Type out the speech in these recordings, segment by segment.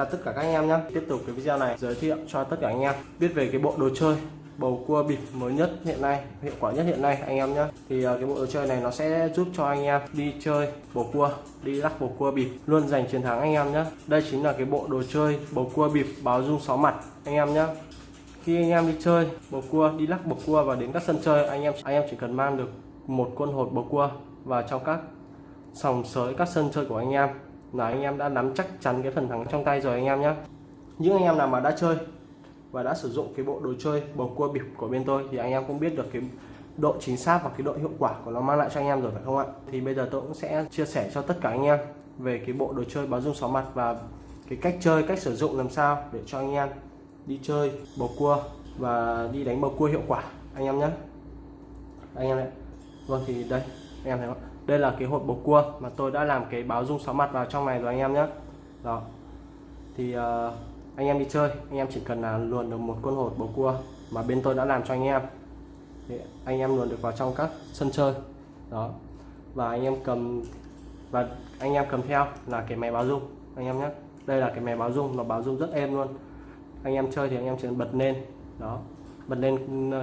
cho tất cả các anh em nhé. Tiếp tục cái video này, giới thiệu cho tất cả anh em. Biết về cái bộ đồ chơi, bầu cua bịp mới nhất hiện nay, hiệu quả nhất hiện nay, anh em nhé. Thì ờ, cái bộ đồ chơi này nó sẽ giúp cho anh em đi chơi bầu cua, đi lắc bầu cua bịp, luôn giành chiến thắng anh em nhé. Đây chính là cái bộ đồ chơi bầu cua bịp báo dung sáu mặt, anh em nhé. Khi anh em đi chơi bầu cua, đi lắc bầu cua và đến các sân chơi, anh em anh em chỉ cần mang được một quân hột bầu cua vào trong các sòng sới các sân chơi của anh em là anh em đã nắm chắc chắn cái phần thắng trong tay rồi anh em nhé những anh em nào mà đã chơi và đã sử dụng cái bộ đồ chơi bầu cua bịp của bên tôi thì anh em cũng biết được cái độ chính xác và cái độ hiệu quả của nó mang lại cho anh em rồi, phải không ạ? Thì bây giờ tôi cũng sẽ chia sẻ cho tất cả anh em về cái bộ đồ chơi báo dung sáu mặt và cái cách chơi, cách sử dụng làm sao để cho anh em đi chơi bầu cua và đi đánh bầu cua hiệu quả. Anh em nhé anh em đấy. vâng thì đây, anh em thấy không đây là cái hộp bầu cua mà tôi đã làm cái báo dung sáu mặt vào trong này rồi anh em nhé đó thì uh, anh em đi chơi anh em chỉ cần là luồn được một con hột bầu cua mà bên tôi đã làm cho anh em thì anh em luồn được vào trong các sân chơi đó và anh em cầm và anh em cầm theo là cái máy báo dung anh em nhé đây là cái máy báo dung nó báo dung rất êm luôn anh em chơi thì anh em chỉ cần bật lên đó bật lên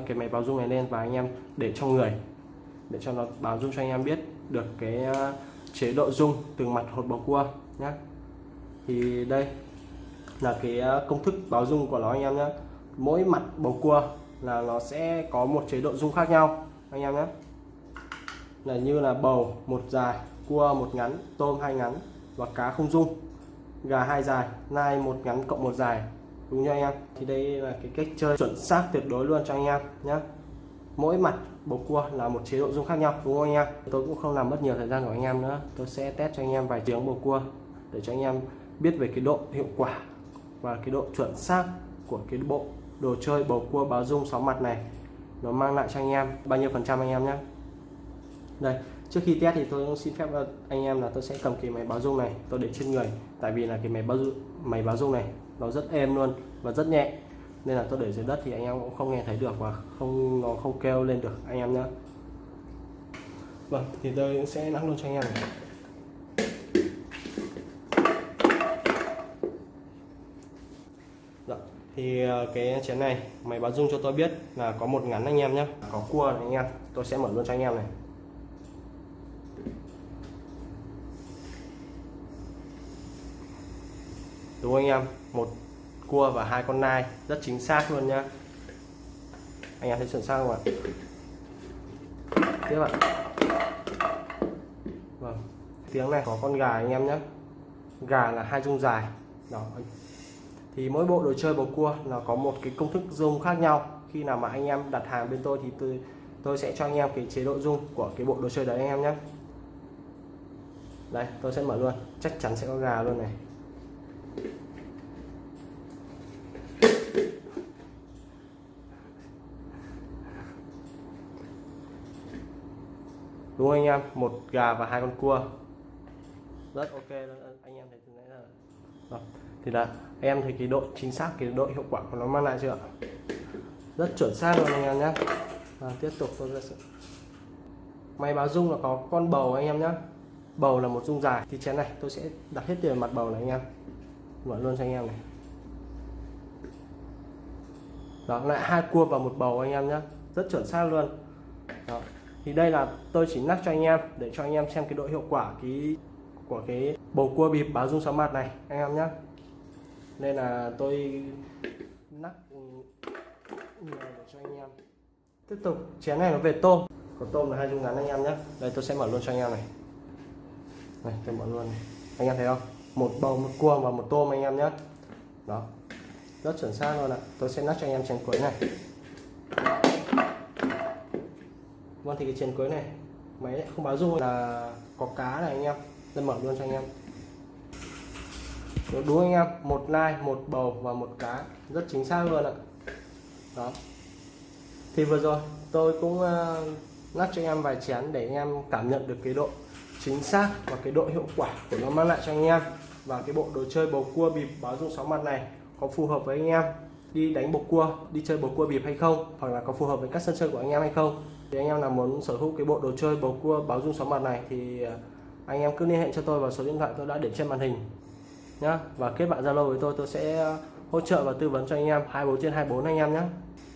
cái máy báo dung này lên và anh em để trong người để cho nó báo dung cho anh em biết được cái ờ, chế độ dung từ mặt hột bầu cua nhé thì đây là cái ờ, công thức báo dung của nó anh em nhé mỗi mặt bầu cua là nó sẽ có một chế độ dung khác nhau, anh em nhé là như là bầu, một dài, cua, một ngắn, tôm, hai ngắn và cá không dung. Gà hai dài, nai, một ngắn cộng một dài. Đúng nha anh em? Thì đây là cái cách chơi chuẩn xác tuyệt đối luôn cho anh em nhé mỗi mặt bầu cua là một chế độ dung khác nhau, đúng không anh em? Tôi cũng không làm mất nhiều thời gian của anh em nữa. Tôi sẽ test cho anh em vài tiếng bầu cua để cho anh em biết về cái độ hiệu quả và cái độ chuẩn xác của cái bộ đồ chơi bầu cua báo dung sáu mặt này. Nó mang lại cho anh em bao nhiêu phần trăm anh em nhé. Đây, trước khi test thì tôi cũng xin phép anh em là tôi sẽ cầm cái máy báo dung này, tôi để trên người. Tại vì là cái máy báo dung, máy báo dung này nó rất êm luôn và rất nhẹ nên là tôi để dưới đất thì anh em cũng không nghe thấy được và không, nó không kêu lên được anh em nhé vâng thì tôi sẽ lắc luôn cho anh em này. Dạ, thì ờ, cái chén này, máy báo dung cho tôi biết là có một ngắn anh em nhé có cua này anh em, tôi sẽ mở luôn cho anh em này. Đúng anh em? Một cua và hai con nai. Rất chính xác luôn nhá. Anh em thấy chuẩn xác không ạ? Tiếp ạ. Vâng. Tiếng này có con gà anh em nhé gà là hai dung dài. Đó. Thì mỗi bộ đồ chơi bầu cua là có một cái công thức dung khác nhau. Khi nào mà anh em đặt hàng bên tôi thì tôi tôi sẽ cho anh em cái chế độ dung của cái bộ đồ chơi đấy anh em nhé đây, tôi sẽ mở luôn. Chắc chắn sẽ có gà luôn này. Đúng không anh em? Một gà và hai con cua. Rất ok anh em thấy từ nãy là Rồi. thì là em thấy cái độ chính xác cái độ hiệu quả của nó mang lại chưa rất chuẩn xác luôn anh em nhé. À, tiếp tục tôi sẽ máy báo dung là có con bầu anh em nhé. Bầu là một dung dài. Thì chén này tôi sẽ đặt hết tiền mặt bầu này anh em. Mở luôn cho anh em này. Đó lại hai cua và một bầu anh em nhé. Rất chuẩn xác luôn. Đó thì đây là tôi chỉ nhắc cho anh em để cho anh em xem cái độ hiệu quả, cái, của cái bầu cua bịp báo dung sáu mặt này, anh em nhé nên là tôi nắc ừ, ừ, để cho anh em tiếp tục chén này nó về tôm. Có tôm là hai dung ngắn anh em nhé đây tôi sẽ mở luôn cho anh em này. Này tôi mở luôn này. anh em thấy không? Một bầu, một cua và một tôm anh em nhé đó. Rất chuẩn xác luôn ạ. Tôi sẽ nắp cho anh em chén cuối này. Vâng thì cái chén cưới này, máy không báo rung là có cá này anh em tôi mở luôn cho anh em. Đúng anh em, một nai, một bầu và một cá. Rất chính xác luôn ạ. Đó. Thì vừa rồi, tôi cũng ờ, lắc cho anh em vài chén để anh em cảm nhận được cái độ chính xác và cái độ hiệu quả của nó mang lại cho anh em và cái bộ đồ chơi bầu cua bịp báo dung sáu mặt này có phù hợp với anh em đi đánh bầu cua, đi chơi bầu cua bịp hay không, hoặc là có phù hợp với các sân chơi của anh em hay không. Thì anh em nào muốn sở hữu cái bộ đồ chơi bầu cua báo dung sóng mặt này thì à, anh em cứ liên hệ cho tôi vào số điện thoại tôi đã để trên màn hình nhá. Và kết bạn Zalo với tôi tôi sẽ hỗ trợ và tư vấn cho anh em 24 trên 24 anh em nhé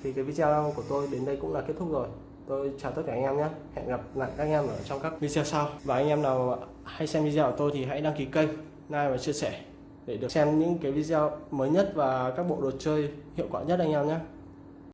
thì cái video của tôi đến đây cũng là kết thúc rồi. Tôi chào tất cả anh em nhé hẹn gặp lại các anh em ở trong các video sau. Và anh em nào hay xem video của tôi thì hãy đăng ký kênh, like và chia sẻ để được xem những cái video mới nhất và các bộ đồ chơi hiệu quả nhất anh em nhé.